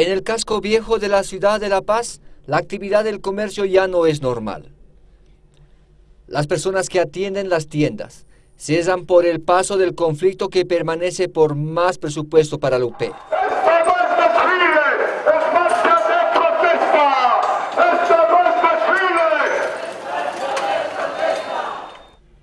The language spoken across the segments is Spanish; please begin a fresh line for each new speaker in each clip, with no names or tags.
En el casco viejo de la ciudad de La Paz, la actividad del comercio ya no es normal. Las personas que atienden las tiendas cesan por el paso del conflicto que permanece por más presupuesto para la UP.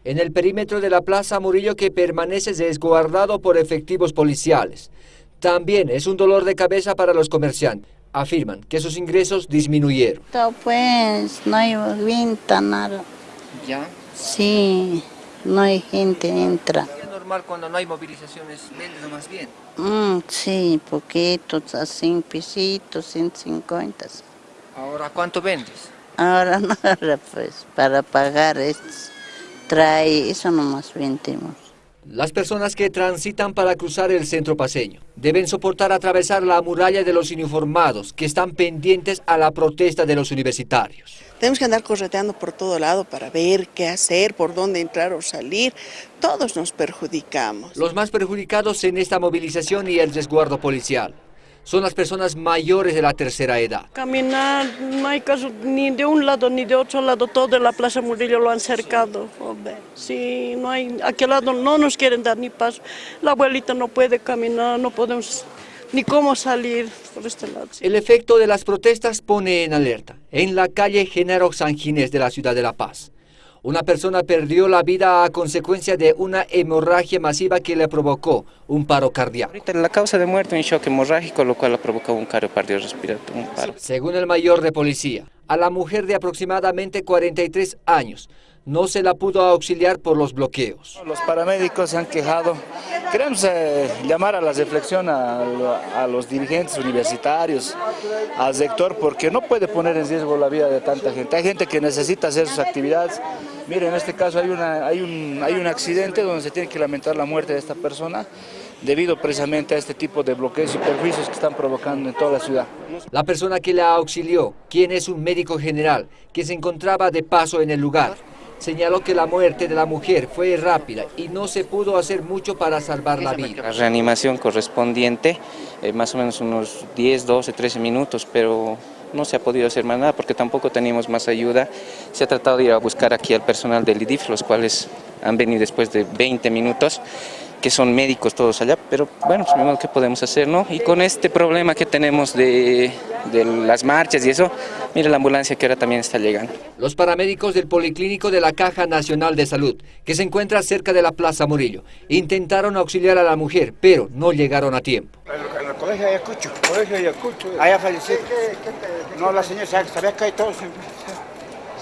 En el perímetro de la Plaza Murillo que permanece desguardado por efectivos policiales. También es un dolor de cabeza para los comerciantes. Afirman que sus ingresos disminuyeron.
Pues no hay venta nada.
¿Ya?
Sí, no hay gente, entra.
¿Es normal cuando no hay movilizaciones, vendes más bien?
Mm, sí, poquitos, así, pesitos, 150.
Ahora, ¿cuánto vendes?
Ahora nada, pues, para pagar estos, trae, eso nomás vendemos.
Las personas que transitan para cruzar el centro paseño deben soportar atravesar la muralla de los uniformados que están pendientes a la protesta de los universitarios.
Tenemos que andar correteando por todo lado para ver qué hacer, por dónde entrar o salir. Todos nos perjudicamos.
Los más perjudicados en esta movilización y el resguardo policial son las personas mayores de la tercera edad.
Caminar, no hay caso ni de un lado ni de otro lado, todo la Plaza Murillo lo han cercado. Sí, no hay, aquel lado no nos quieren dar ni paso. La abuelita no puede caminar, no podemos ni cómo salir por este lado.
El efecto de las protestas pone en alerta en la calle Genaro San Ginés de la ciudad de La Paz. Una persona perdió la vida a consecuencia de una hemorragia masiva que le provocó un paro cardíaco.
La causa de muerte un shock hemorrágico, lo cual ha provocado un cardioparbio respiratorio. Un paro.
Según el mayor de policía, a la mujer de aproximadamente 43 años no se la pudo auxiliar por los bloqueos.
Los paramédicos se han quejado. Queremos eh, llamar a la reflexión a, a, los dirigentes universitarios, al sector, porque no puede poner en riesgo la vida de tanta gente. Hay gente que necesita hacer sus actividades. Miren, en este caso hay, una, hay, un, hay un accidente donde se tiene que lamentar la muerte de esta persona debido precisamente a este tipo de bloqueos y perjuicios que están provocando en toda la ciudad.
La persona que la auxilió, quien es un médico general, que se encontraba de paso en el lugar, señaló que la muerte de la mujer fue rápida y no se pudo hacer mucho para salvar la vida.
La reanimación correspondiente, eh, más o menos unos 10, 12, 13 minutos, pero no se ha podido hacer más nada porque tampoco teníamos más ayuda. Se ha tratado de ir a buscar aquí al personal del IDIF, los cuales han venido después de 20 minutos que son médicos todos allá, pero bueno, pues ¿qué podemos hacer, no? Y con este problema que tenemos de, de, las marchas y eso, mira la ambulancia que ahora también está llegando.
Los paramédicos del Policlínico de la Caja Nacional de Salud, que se encuentra cerca de la Plaza Murillo, intentaron auxiliar a la mujer, pero no llegaron a tiempo.
En el colegio de Ayacucho, colegio de Ayacucho, allá falleció. No, la señora se había caído,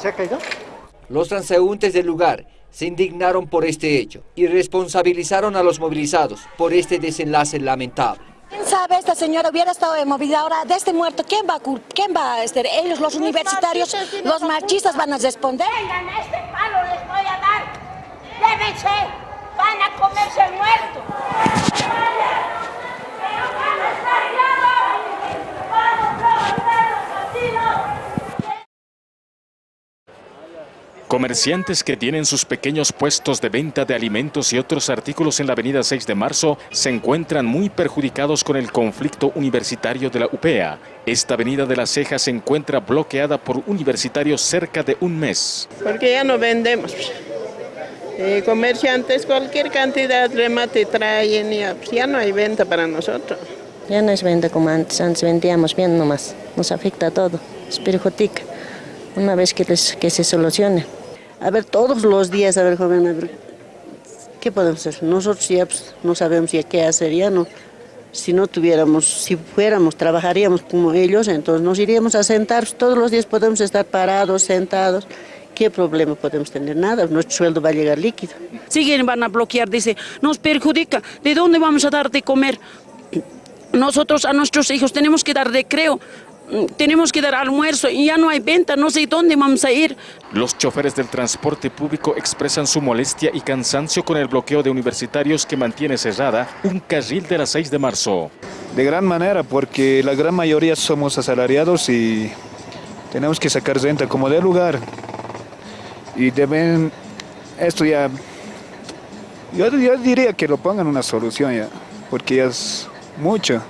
se ha caído.
Los transeúntes del lugar se indignaron por este hecho y responsabilizaron a los movilizados por este desenlace lamentable.
¿Quién sabe esta señora hubiera estado de movilidad ahora de este muerto? ¿Quién va a quién va a este, ellos los universitarios, los marchistas van a responder?
Vengan, este palo les voy a dar. Llévense, van a comerse el muerto.
Comerciantes que tienen sus pequeños puestos de venta de alimentos y otros artículos en la avenida 6 de marzo se encuentran muy perjudicados con el conflicto universitario de la UPEA. Esta avenida de la Ceja se encuentra bloqueada por universitarios cerca de un mes.
Porque ya no vendemos. Eh, comerciantes cualquier cantidad de remate traen y ya, pues ya no hay venta para nosotros.
Ya no es venta como antes, antes vendíamos bien nomás, nos afecta todo, es perjudica. Una vez que, les, que se solucione. A ver, todos los días, a ver, joven, a ver, ¿qué podemos hacer? Nosotros ya pues, no sabemos ya qué hacer, ya no. Si no tuviéramos, si fuéramos, trabajaríamos como ellos, entonces nos iríamos a sentar, todos los días podemos estar parados, sentados. ¿Qué problema podemos tener? Nada, nuestro sueldo va a llegar líquido.
Siguen, van a bloquear, dice, nos perjudica. ¿De dónde vamos a dar de comer? Nosotros a nuestros hijos tenemos que dar recreo tenemos que dar almuerzo y ya no hay venta, no sé dónde vamos a ir.
Los choferes del transporte público expresan su molestia y cansancio con el bloqueo de universitarios que mantiene cerrada un carril de las 6 de marzo.
De gran manera, porque la gran mayoría somos asalariados y tenemos que sacar renta como de lugar. Y deben, esto ya, yo, yo diría que lo pongan una solución ya, porque ya es mucho.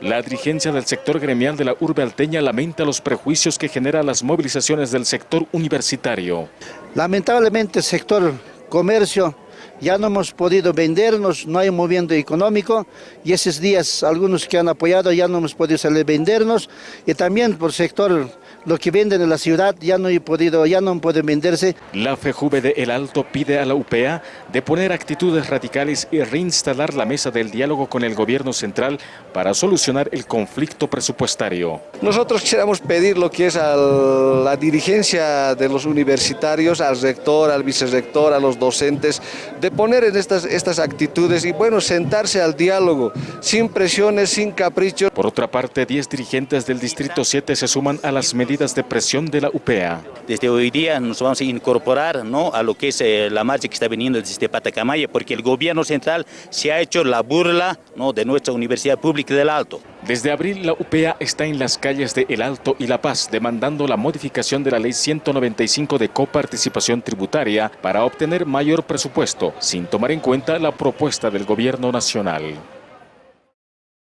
La dirigencia del sector gremial de la urbe alteña lamenta los prejuicios que generan las movilizaciones del sector universitario.
Lamentablemente el sector comercio ya no hemos podido vendernos, no hay movimiento económico y esos días algunos que han apoyado ya no hemos podido salir a vendernos y también por sector lo que venden en la ciudad ya no he podido, ya no pueden venderse.
La FEJUVE de El Alto pide a la UPEA de poner actitudes radicales y reinstalar la mesa del diálogo con el gobierno central para solucionar el conflicto presupuestario.
Nosotros quisiéramos pedir lo que es a la dirigencia de los universitarios, al rector, al vicerrector, a los docentes, de poner en estas, estas actitudes y bueno, sentarse al diálogo, sin presiones, sin caprichos.
Por otra parte, 10 dirigentes del Distrito 7 se suman a las medidas de presión de la UPA.
Desde hoy día nos vamos a incorporar ¿no? a lo que es eh, la marcha que está viniendo desde Patacamaya, porque el gobierno central se ha hecho la burla ¿no? de nuestra Universidad Pública del Alto.
Desde abril, la UPA está en las calles de El Alto y La Paz demandando la modificación de la Ley 195 de coparticipación tributaria para obtener mayor presupuesto, sin tomar en cuenta la propuesta del gobierno nacional.